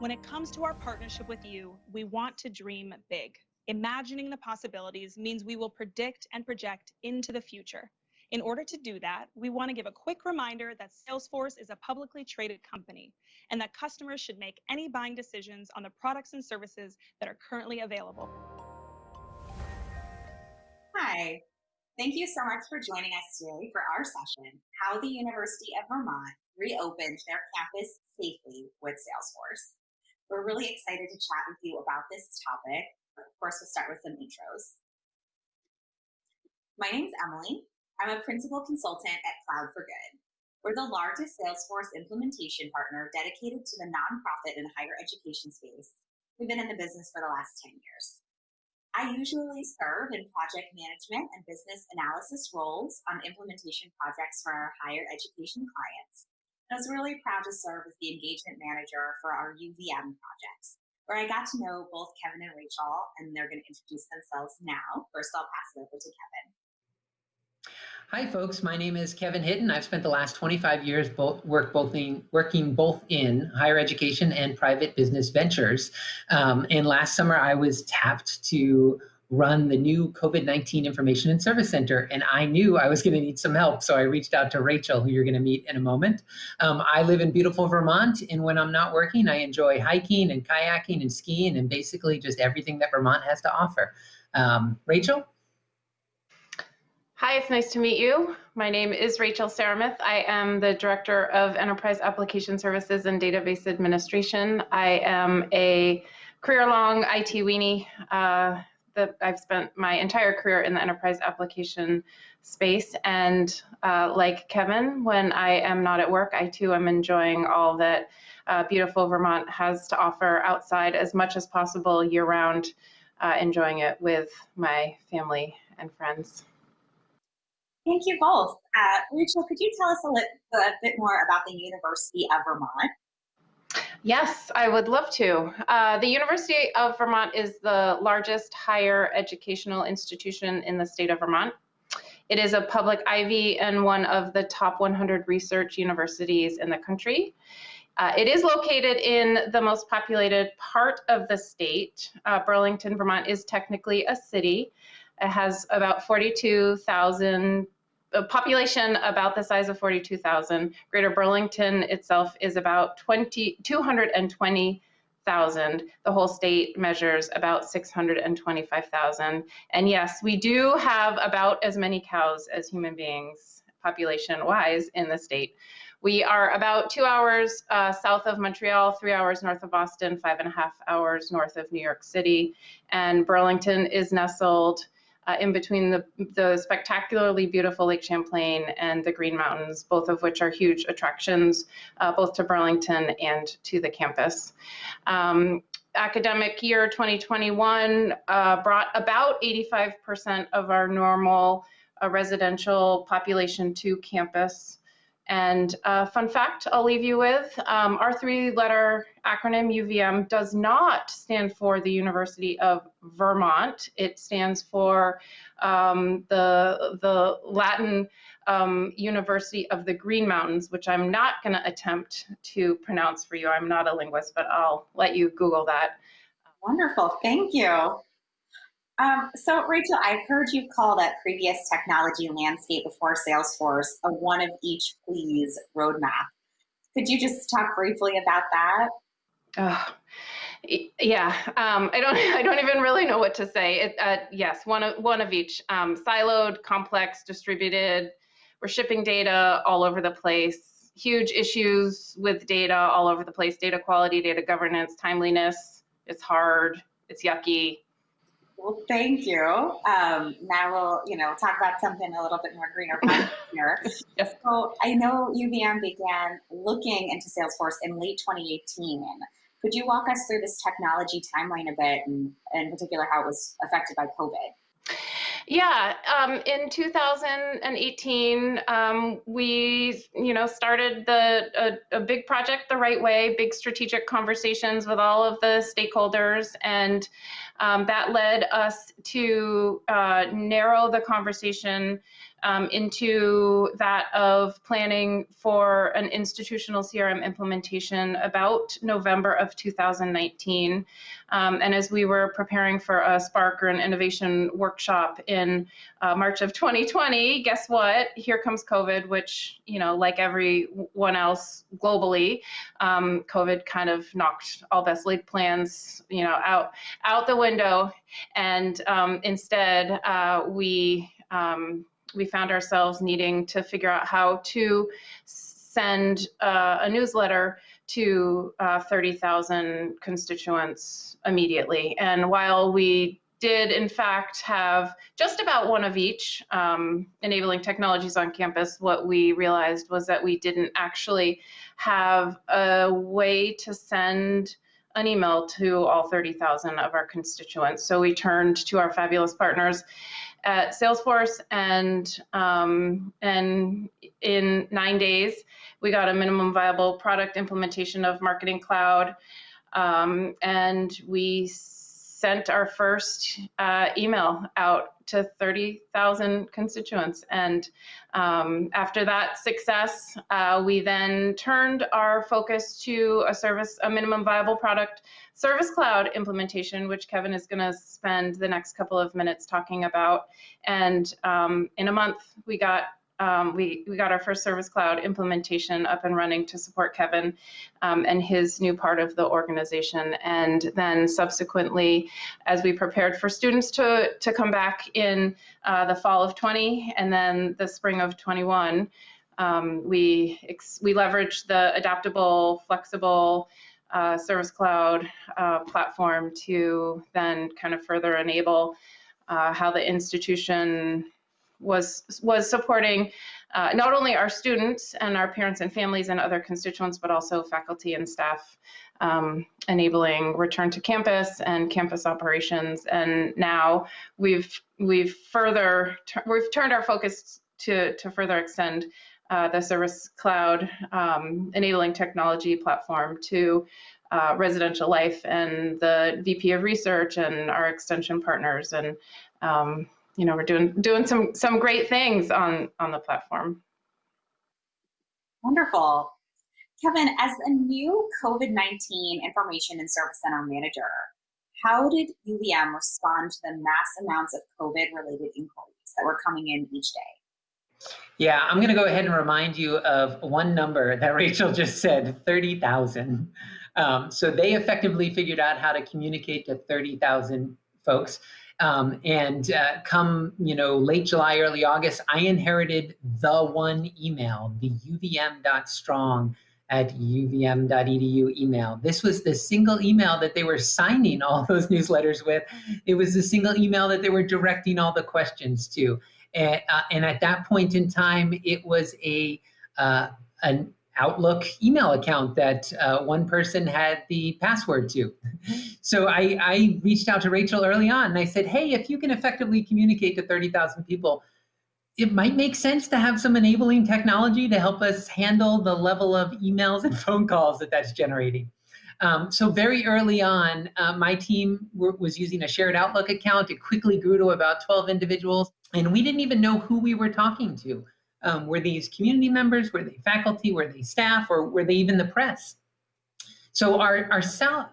When it comes to our partnership with you, we want to dream big. Imagining the possibilities means we will predict and project into the future. In order to do that, we want to give a quick reminder that Salesforce is a publicly traded company and that customers should make any buying decisions on the products and services that are currently available. Hi, thank you so much for joining us today for our session, How the University of Vermont Reopened Their Campus Safely with Salesforce. We're really excited to chat with you about this topic. Of course, we'll start with some intros. My name is Emily. I'm a principal consultant at Cloud for Good. We're the largest Salesforce implementation partner dedicated to the nonprofit and higher education space. We've been in the business for the last 10 years. I usually serve in project management and business analysis roles on implementation projects for our higher education clients. I was really proud to serve as the engagement manager for our UVM projects, where I got to know both Kevin and Rachel, and they're going to introduce themselves now. First, I'll pass it over to Kevin. Hi, folks. My name is Kevin Hitton. I've spent the last 25 years both work both in, working both in higher education and private business ventures. Um, and last summer, I was tapped to run the new COVID-19 Information and Service Center, and I knew I was going to need some help, so I reached out to Rachel, who you're going to meet in a moment. Um, I live in beautiful Vermont, and when I'm not working, I enjoy hiking and kayaking and skiing and basically just everything that Vermont has to offer. Um, Rachel? Hi, it's nice to meet you. My name is Rachel Saramith. I am the Director of Enterprise Application Services and Database Administration. I am a career-long IT weenie. Uh, that I've spent my entire career in the enterprise application space. And uh, like Kevin, when I am not at work, I too am enjoying all that uh, beautiful Vermont has to offer outside as much as possible year round, uh, enjoying it with my family and friends. Thank you both. Uh, Rachel, could you tell us a, a bit more about the University of Vermont? Yes, I would love to. Uh, the University of Vermont is the largest higher educational institution in the state of Vermont. It is a public Ivy and one of the top 100 research universities in the country. Uh, it is located in the most populated part of the state. Uh, Burlington, Vermont is technically a city. It has about 42,000 a population about the size of 42,000. Greater Burlington itself is about 20, 220,000. The whole state measures about 625,000. And yes, we do have about as many cows as human beings, population-wise, in the state. We are about two hours uh, south of Montreal, three hours north of Boston, five and a half hours north of New York City. And Burlington is nestled uh, in between the, the spectacularly beautiful Lake Champlain and the Green Mountains, both of which are huge attractions, uh, both to Burlington and to the campus. Um, academic year 2021 uh, brought about 85% of our normal uh, residential population to campus. And uh, fun fact I'll leave you with, um, our three-letter acronym UVM does not stand for the University of Vermont. It stands for um, the, the Latin um, University of the Green Mountains, which I'm not going to attempt to pronounce for you. I'm not a linguist, but I'll let you Google that. Wonderful, thank you. Um, so Rachel, I've heard you call that previous technology landscape before Salesforce a one of each please roadmap. Could you just talk briefly about that? Oh, yeah, um, I don't. I don't even really know what to say. It, uh, yes, one of one of each. Um, siloed, complex, distributed. We're shipping data all over the place. Huge issues with data all over the place. Data quality, data governance, timeliness. It's hard. It's yucky. Well, thank you. Um, now we'll, you know, talk about something a little bit more greener here. yes. So I know UVM began looking into Salesforce in late 2018. Could you walk us through this technology timeline a bit, and in particular how it was affected by COVID? Yeah, um, in 2018, um, we, you know, started the a, a, big project the right way, big strategic conversations with all of the stakeholders, and um, that led us to uh, narrow the conversation um, into that of planning for an institutional CRM implementation about November of 2019. Um, and as we were preparing for a Spark or an innovation workshop in uh, March of 2020, guess what? Here comes COVID, which, you know, like everyone else globally, um, COVID kind of knocked all best laid plans, you know, out out the window. And um, instead, uh, we um, we found ourselves needing to figure out how to send uh, a newsletter to uh, 30,000 constituents immediately. And while we did in fact have just about one of each um, enabling technologies on campus, what we realized was that we didn't actually have a way to send an email to all 30,000 of our constituents. So we turned to our fabulous partners at Salesforce and um, and in nine days we got a minimum viable product implementation of Marketing Cloud. Um, and we sent our first uh, email out to 30,000 constituents. And um, after that success, uh, we then turned our focus to a service, a minimum viable product Service Cloud implementation, which Kevin is going to spend the next couple of minutes talking about. And um, in a month, we got um, we, we got our first Service Cloud implementation up and running to support Kevin um, and his new part of the organization. And then subsequently, as we prepared for students to, to come back in uh, the fall of 20 and then the spring of 21, um, we, we leveraged the adaptable, flexible uh, Service Cloud uh, platform to then kind of further enable uh, how the institution was was supporting uh, not only our students and our parents and families and other constituents, but also faculty and staff, um, enabling return to campus and campus operations. And now we've we've further we've turned our focus to to further extend uh, the Service Cloud um, enabling technology platform to uh, residential life and the VP of research and our extension partners and um, you know, we're doing doing some some great things on on the platform. Wonderful. Kevin, as a new COVID-19 information and service center manager, how did UVM respond to the mass amounts of COVID-related inquiries that were coming in each day? Yeah, I'm going to go ahead and remind you of one number that Rachel just said, 30,000. Um, so they effectively figured out how to communicate to 30,000 folks. Um, and uh, come, you know, late July, early August, I inherited the one email, the uvm.strong at uvm.edu email. This was the single email that they were signing all those newsletters with. It was the single email that they were directing all the questions to. And, uh, and at that point in time, it was a uh, an Outlook email account that uh, one person had the password to. So I, I, reached out to Rachel early on and I said, hey, if you can effectively communicate to 30,000 people, it might make sense to have some enabling technology to help us handle the level of emails and phone calls that that's generating. Um, so very early on, uh, my team was using a shared Outlook account. It quickly grew to about 12 individuals, and we didn't even know who we were talking to. Um, were these community members? Were they faculty? Were they staff? Or were they even the press? So our, our,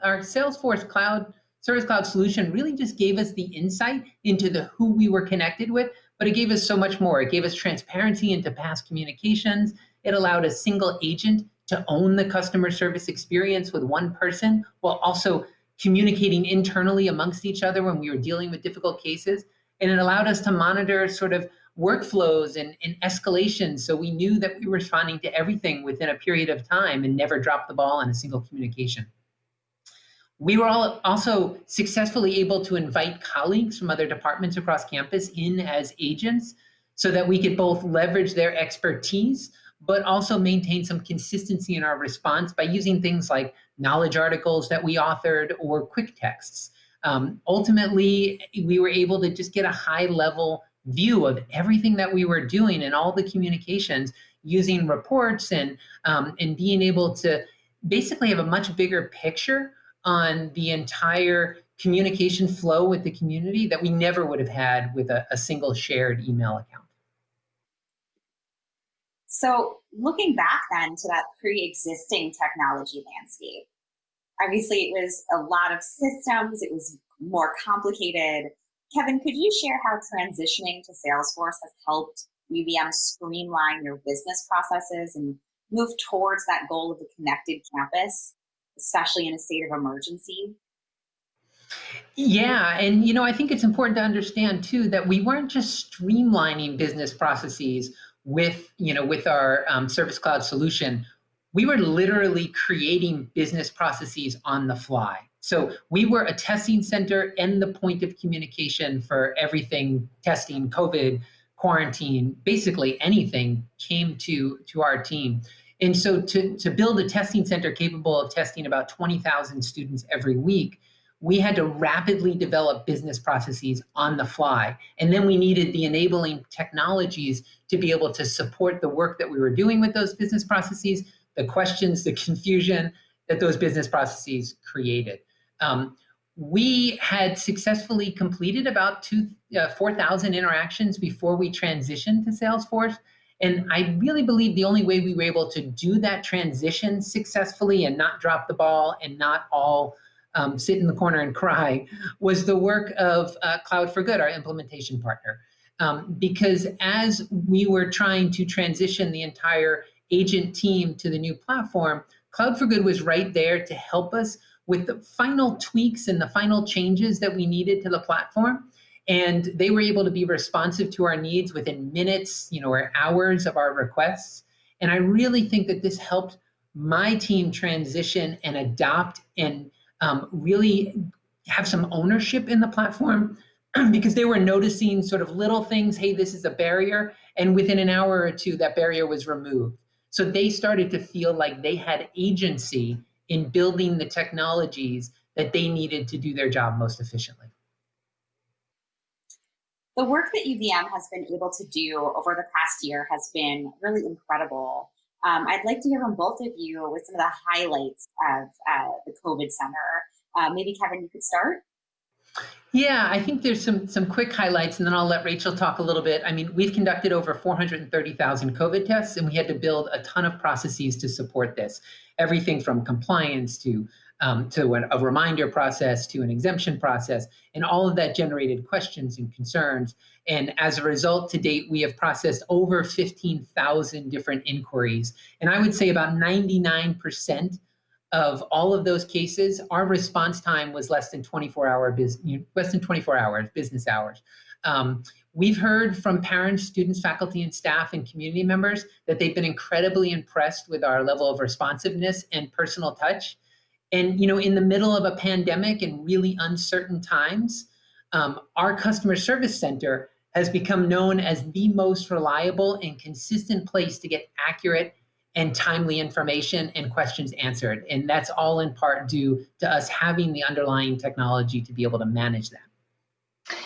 our Salesforce Cloud Service Cloud solution really just gave us the insight into the who we were connected with, but it gave us so much more. It gave us transparency into past communications. It allowed a single agent to own the customer service experience with one person while also communicating internally amongst each other when we were dealing with difficult cases. And it allowed us to monitor sort of workflows and, and escalations. So we knew that we were responding to everything within a period of time and never dropped the ball on a single communication. We were all also successfully able to invite colleagues from other departments across campus in as agents so that we could both leverage their expertise, but also maintain some consistency in our response by using things like knowledge articles that we authored or quick texts. Um, ultimately, we were able to just get a high level view of everything that we were doing and all the communications using reports and, um, and being able to basically have a much bigger picture on the entire communication flow with the community that we never would have had with a, a single shared email account. So looking back then to that pre-existing technology landscape, obviously it was a lot of systems, it was more complicated. Kevin, could you share how transitioning to Salesforce has helped UVM streamline your business processes and move towards that goal of a connected campus, especially in a state of emergency? Yeah, and you know, I think it's important to understand too that we weren't just streamlining business processes with, you know, with our um, Service Cloud solution. We were literally creating business processes on the fly. So we were a testing center and the point of communication for everything testing, COVID, quarantine, basically anything came to, to our team. And so to, to build a testing center capable of testing about 20,000 students every week, we had to rapidly develop business processes on the fly. And then we needed the enabling technologies to be able to support the work that we were doing with those business processes, the questions, the confusion that those business processes created. Um, we had successfully completed about two, uh, 4,000 interactions before we transitioned to Salesforce. And I really believe the only way we were able to do that transition successfully and not drop the ball and not all um, sit in the corner and cry was the work of uh, Cloud for Good, our implementation partner. Um, because as we were trying to transition the entire agent team to the new platform, Cloud for Good was right there to help us with the final tweaks and the final changes that we needed to the platform. And they were able to be responsive to our needs within minutes, you know, or hours of our requests. And I really think that this helped my team transition and adopt and um, really have some ownership in the platform because they were noticing sort of little things, hey, this is a barrier. And within an hour or two, that barrier was removed. So they started to feel like they had agency in building the technologies that they needed to do their job most efficiently. The work that UVM has been able to do over the past year has been really incredible. Um, I'd like to hear from both of you with some of the highlights of uh, the COVID Center. Uh, maybe Kevin, you could start. Yeah, I think there's some some quick highlights, and then I'll let Rachel talk a little bit. I mean, we've conducted over 430,000 COVID tests, and we had to build a ton of processes to support this. Everything from compliance to um, to a reminder process to an exemption process, and all of that generated questions and concerns. And as a result, to date, we have processed over 15,000 different inquiries. And I would say about 99% of all of those cases, our response time was less than 24 hour business, less than 24 hours, business hours. Um, we've heard from parents, students, faculty, and staff and community members that they've been incredibly impressed with our level of responsiveness and personal touch. And you know, in the middle of a pandemic and really uncertain times, um, our customer service center has become known as the most reliable and consistent place to get accurate and timely information and questions answered. And that's all in part due to us having the underlying technology to be able to manage that.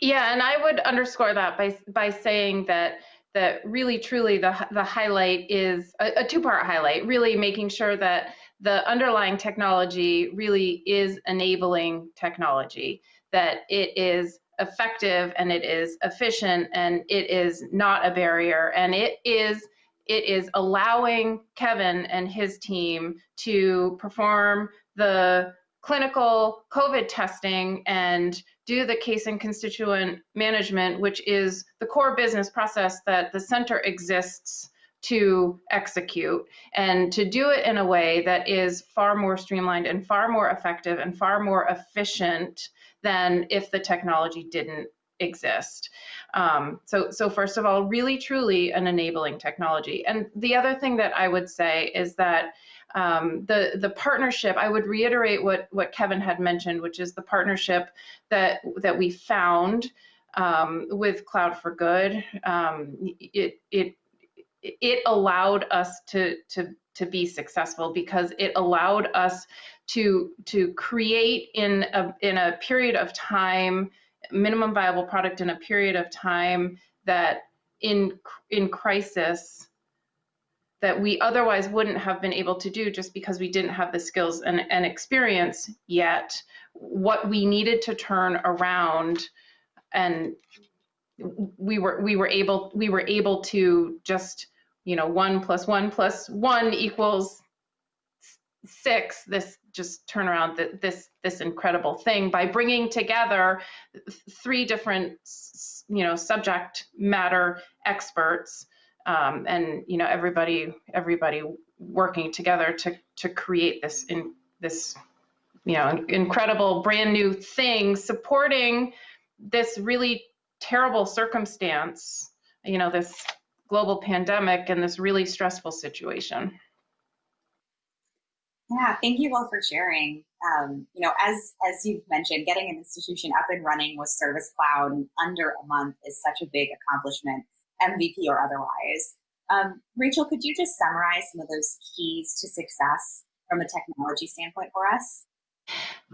Yeah, and I would underscore that by by saying that that really truly the the highlight is a, a two-part highlight, really making sure that the underlying technology really is enabling technology, that it is effective and it is efficient and it is not a barrier and it is it is allowing Kevin and his team to perform the clinical COVID testing and do the case and constituent management, which is the core business process that the center exists to execute and to do it in a way that is far more streamlined and far more effective and far more efficient than if the technology didn't exist. Um, so, so first of all, really truly an enabling technology. And the other thing that I would say is that um, the the partnership. I would reiterate what what Kevin had mentioned, which is the partnership that that we found um, with Cloud for Good. Um, it it it allowed us to to to be successful because it allowed us to to create in a in a period of time minimum viable product in a period of time that in in crisis that we otherwise wouldn't have been able to do just because we didn't have the skills and, and experience yet. What we needed to turn around and we were we were able we were able to just you know, one plus one plus one equals six, this just turn around this this incredible thing by bringing together three different you know subject matter experts um, and you know everybody everybody working together to to create this in this you know incredible brand new thing supporting this really terrible circumstance you know this global pandemic and this really stressful situation yeah, thank you all for sharing. Um, you know, as as you've mentioned, getting an institution up and running with Service Cloud in under a month is such a big accomplishment, MVP or otherwise. Um, Rachel, could you just summarize some of those keys to success from a technology standpoint for us?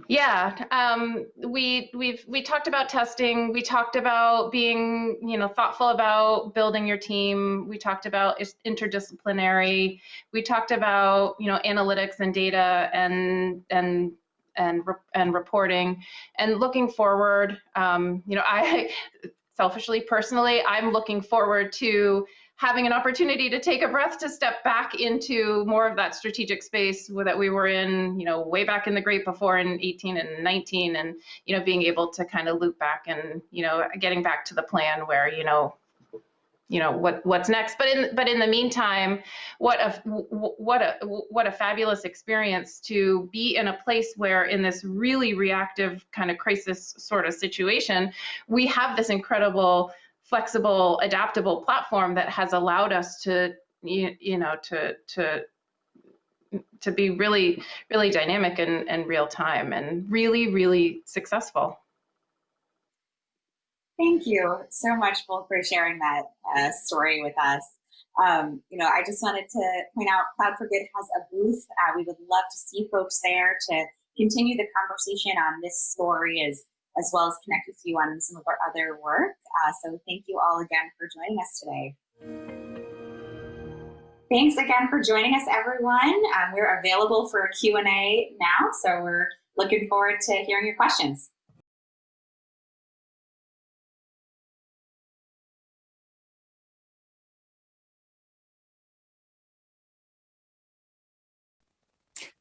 Yeah, um, we we've we talked about testing. We talked about being you know thoughtful about building your team. We talked about interdisciplinary. We talked about you know analytics and data and and and and reporting and looking forward. Um, you know, I selfishly, personally, I'm looking forward to having an opportunity to take a breath to step back into more of that strategic space that we were in, you know, way back in the great before in 18 and 19 and, you know, being able to kind of loop back and, you know, getting back to the plan where, you know, you know what what's next. But in but in the meantime what a what a what a fabulous experience to be in a place where in this really reactive kind of crisis sort of situation we have this incredible flexible, adaptable platform that has allowed us to, you, you know, to, to, to be really, really dynamic and, and real time and really, really successful. Thank you so much, both, for sharing that uh, story with us. Um, you know, I just wanted to point out Cloud for Good has a booth. Uh, we would love to see folks there to continue the conversation on this story as as well as connect with you on some of our other work. Uh, so thank you all again for joining us today. Thanks again for joining us, everyone. Um, we're available for a Q&A now, so we're looking forward to hearing your questions.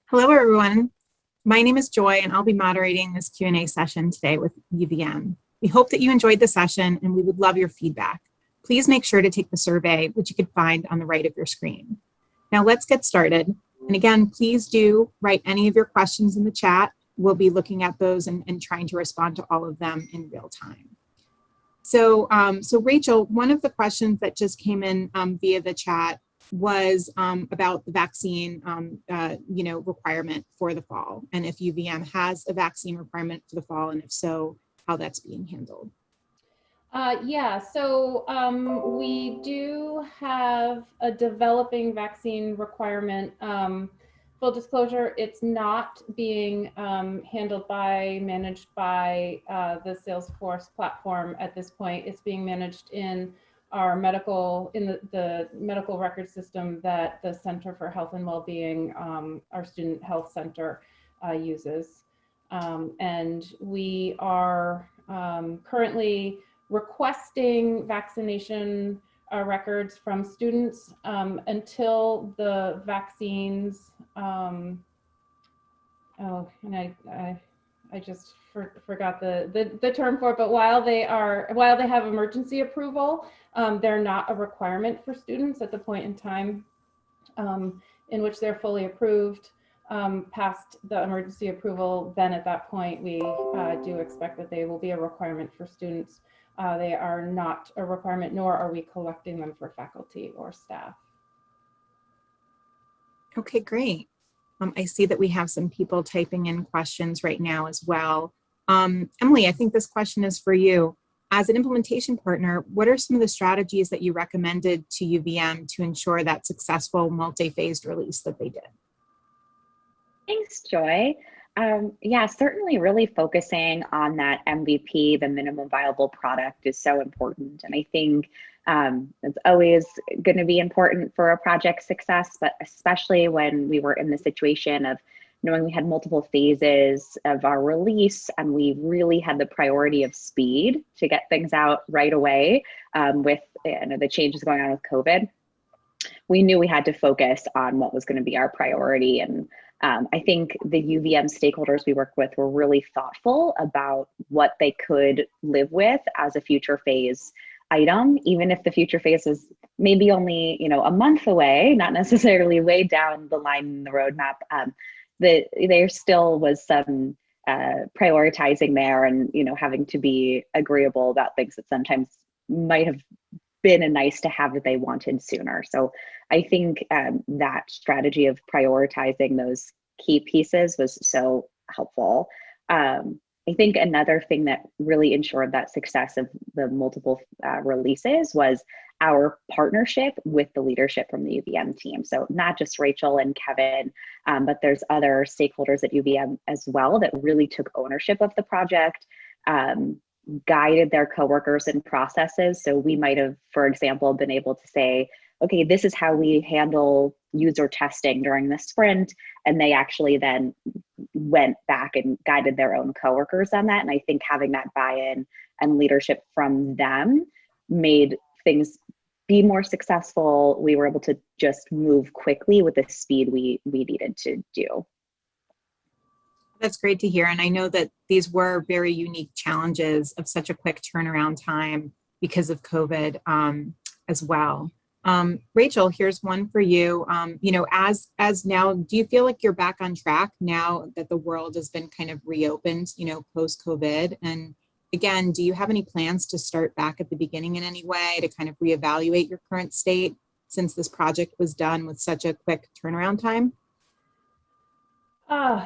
Hello, everyone. My name is Joy, and I'll be moderating this Q&A session today with UVM. We hope that you enjoyed the session, and we would love your feedback. Please make sure to take the survey, which you can find on the right of your screen. Now let's get started. And again, please do write any of your questions in the chat. We'll be looking at those and, and trying to respond to all of them in real time. So, um, so Rachel, one of the questions that just came in um, via the chat was um, about the vaccine, um, uh, you know, requirement for the fall, and if UVM has a vaccine requirement for the fall, and if so, how that's being handled. Uh, yeah, so um, we do have a developing vaccine requirement. Um, full disclosure, it's not being um, handled by, managed by uh, the Salesforce platform at this point. It's being managed in our medical in the, the medical record system that the Center for Health and Wellbeing, um, our student health center uh, uses. Um, and we are um, currently requesting vaccination uh, records from students um, until the vaccines, um, oh, and I, I, I just for, forgot the, the, the term for it, but while they are, while they have emergency approval, um, they're not a requirement for students at the point in time um, in which they're fully approved um, past the emergency approval, then at that point, we uh, do expect that they will be a requirement for students. Uh, they are not a requirement, nor are we collecting them for faculty or staff. Okay, great. Um, I see that we have some people typing in questions right now as well. Um, Emily, I think this question is for you. As an implementation partner, what are some of the strategies that you recommended to UVM to ensure that successful multi-phased release that they did? Thanks, Joy. Um, yeah, certainly really focusing on that MVP, the minimum viable product is so important. And I think um, it's always going to be important for a project success, but especially when we were in the situation of knowing we had multiple phases of our release and we really had the priority of speed to get things out right away um, with you know, the changes going on with COVID. we knew we had to focus on what was going to be our priority. And um, I think the UVM stakeholders we worked with were really thoughtful about what they could live with as a future phase item, even if the future phase is maybe only you know a month away, not necessarily way down the line in the roadmap. Um, that there still was some uh, prioritizing there, and you know having to be agreeable about things that sometimes might have been a nice to have that they wanted sooner. So I think um, that strategy of prioritizing those key pieces was so helpful. Um, I think another thing that really ensured that success of the multiple uh, releases was our partnership with the leadership from the UVM team. So not just Rachel and Kevin, um, but there's other stakeholders at UVM as well that really took ownership of the project, um, guided their coworkers and processes. So we might have, for example, been able to say, okay, this is how we handle user testing during the sprint. And they actually then went back and guided their own coworkers on that. And I think having that buy-in and leadership from them made things be more successful. We were able to just move quickly with the speed we we needed to do. That's great to hear. And I know that these were very unique challenges of such a quick turnaround time because of COVID um, as well. Um, Rachel, here's one for you. Um, you know, as as now, do you feel like you're back on track now that the world has been kind of reopened, you know, post COVID? And again, do you have any plans to start back at the beginning in any way to kind of reevaluate your current state since this project was done with such a quick turnaround time? Uh,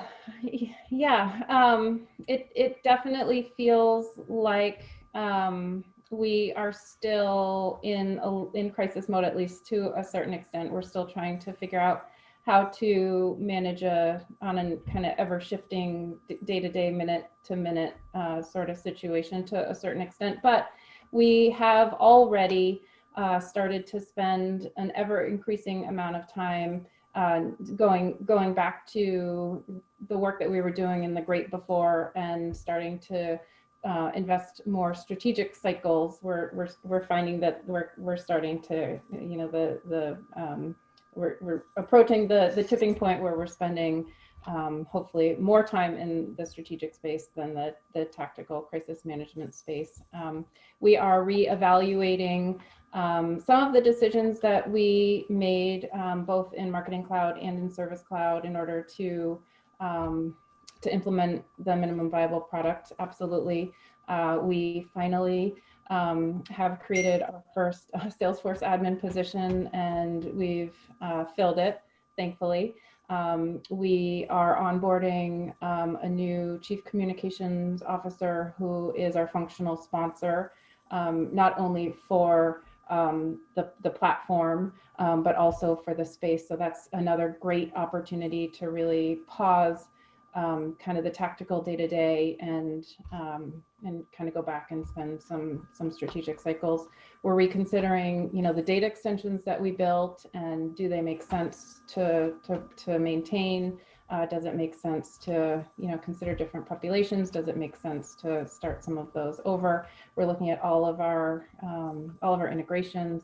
yeah, um, it, it definitely feels like um, we are still in, a, in crisis mode, at least to a certain extent. We're still trying to figure out how to manage a on a kind of ever shifting day to day, minute to minute uh, sort of situation to a certain extent. But we have already uh, started to spend an ever increasing amount of time uh, going going back to the work that we were doing in the great before and starting to uh, invest more strategic cycles, we're, we're, we're finding that we're, we're starting to, you know, the, the um, we're, we're approaching the, the tipping point where we're spending um, hopefully more time in the strategic space than the, the tactical crisis management space. Um, we are reevaluating um, some of the decisions that we made um, both in Marketing Cloud and in Service Cloud in order to um, to implement the minimum viable product. Absolutely. Uh, we finally um, have created our first uh, Salesforce admin position and we've uh, filled it, thankfully. Um, we are onboarding um, a new chief communications officer who is our functional sponsor, um, not only for um, the, the platform, um, but also for the space. So that's another great opportunity to really pause um, kind of the tactical day to day and um, and kind of go back and spend some some strategic cycles. We're reconsidering, you know, the data extensions that we built and do they make sense to to to maintain? Uh, does it make sense to you know consider different populations? Does it make sense to start some of those over? We're looking at all of our um, all of our integrations.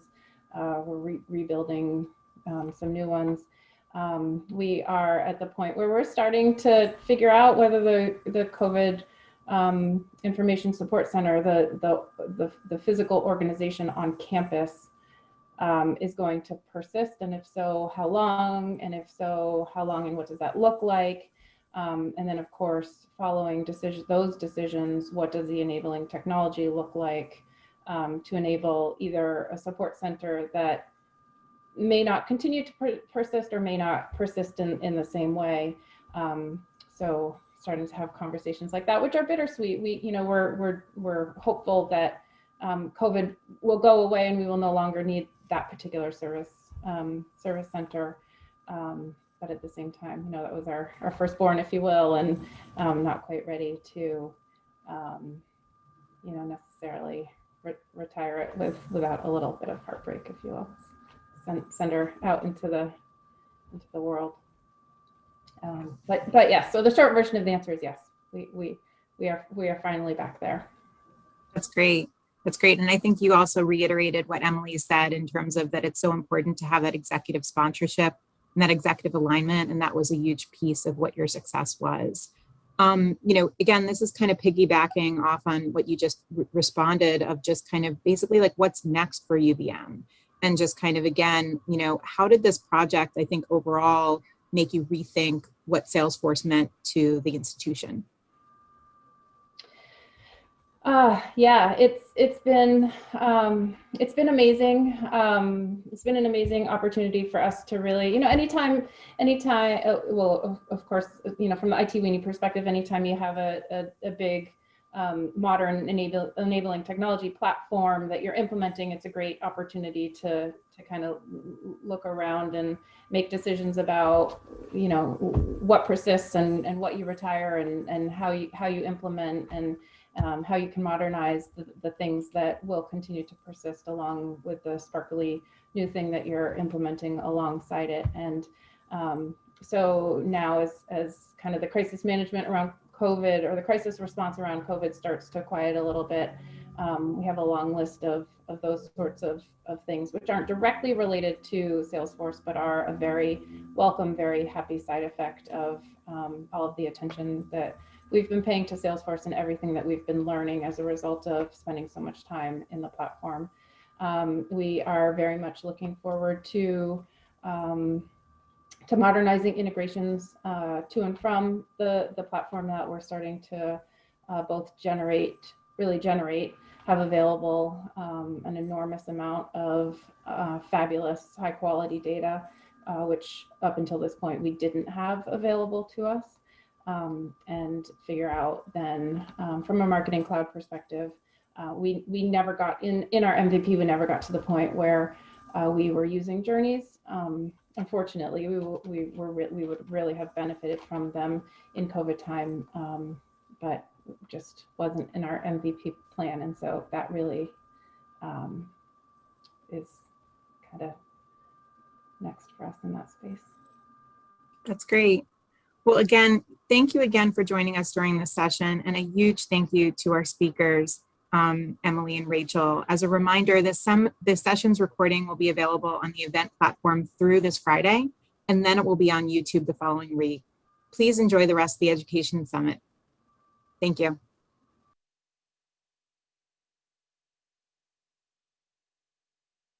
Uh, we're re rebuilding um, some new ones um, we are at the point where we're starting to figure out whether the, the COVID um, Information Support Center, the, the, the, the, physical organization on campus um, is going to persist. And if so, how long? And if so, how long and what does that look like? Um, and then of course, following decision, those decisions, what does the enabling technology look like um, to enable either a support center that may not continue to per persist or may not persist in, in the same way. Um, so starting to have conversations like that, which are bittersweet. We, you know, we're, we're, we're hopeful that um, COVID will go away and we will no longer need that particular service, um, service center. Um, but at the same time, you know, that was our, our firstborn, if you will, and um, not quite ready to, um, you know, necessarily re retire it with without a little bit of heartbreak, if you will send, send her out into the into the world. Um, but but yes, so the short version of the answer is yes. We we we are we are finally back there. That's great. That's great. And I think you also reiterated what Emily said in terms of that it's so important to have that executive sponsorship and that executive alignment. And that was a huge piece of what your success was. Um, you know, again, this is kind of piggybacking off on what you just responded of just kind of basically like what's next for UVM and just kind of again, you know, how did this project, I think overall, make you rethink what Salesforce meant to the institution? Uh, yeah, it's it's been um, it's been amazing. Um, it's been an amazing opportunity for us to really, you know, anytime, anytime. Uh, well, of, of course, you know, from the IT weenie perspective, anytime you have a a, a big um, modern enable, enabling technology platform that you're implementing, it's a great opportunity to to kind of look around and make decisions about, you know, what persists and and what you retire and and how you how you implement and um, how you can modernize the, the things that will continue to persist along with the sparkly new thing that you're implementing alongside it. And um, so now as, as kind of the crisis management around COVID or the crisis response around COVID starts to quiet a little bit, um, we have a long list of, of those sorts of, of things which aren't directly related to Salesforce, but are a very welcome, very happy side effect of um, all of the attention that we've been paying to Salesforce and everything that we've been learning as a result of spending so much time in the platform. Um, we are very much looking forward to um, to modernizing integrations uh, to and from the the platform that we're starting to uh, both generate, really generate, have available um, an enormous amount of uh, fabulous high quality data, uh, which up until this point we didn't have available to us um, and figure out then um, from a marketing cloud perspective, uh, we, we never got in, in our MVP, we never got to the point where uh, we were using journeys. Unfortunately, we, we, were we would really have benefited from them in COVID time, um, but just wasn't in our MVP plan. And so that really um, is kind of next for us in that space. That's great. Well, again, thank you again for joining us during this session and a huge thank you to our speakers, um, Emily and Rachel. As a reminder, this, sem this session's recording will be available on the event platform through this Friday, and then it will be on YouTube the following week. Please enjoy the rest of the Education Summit. Thank you.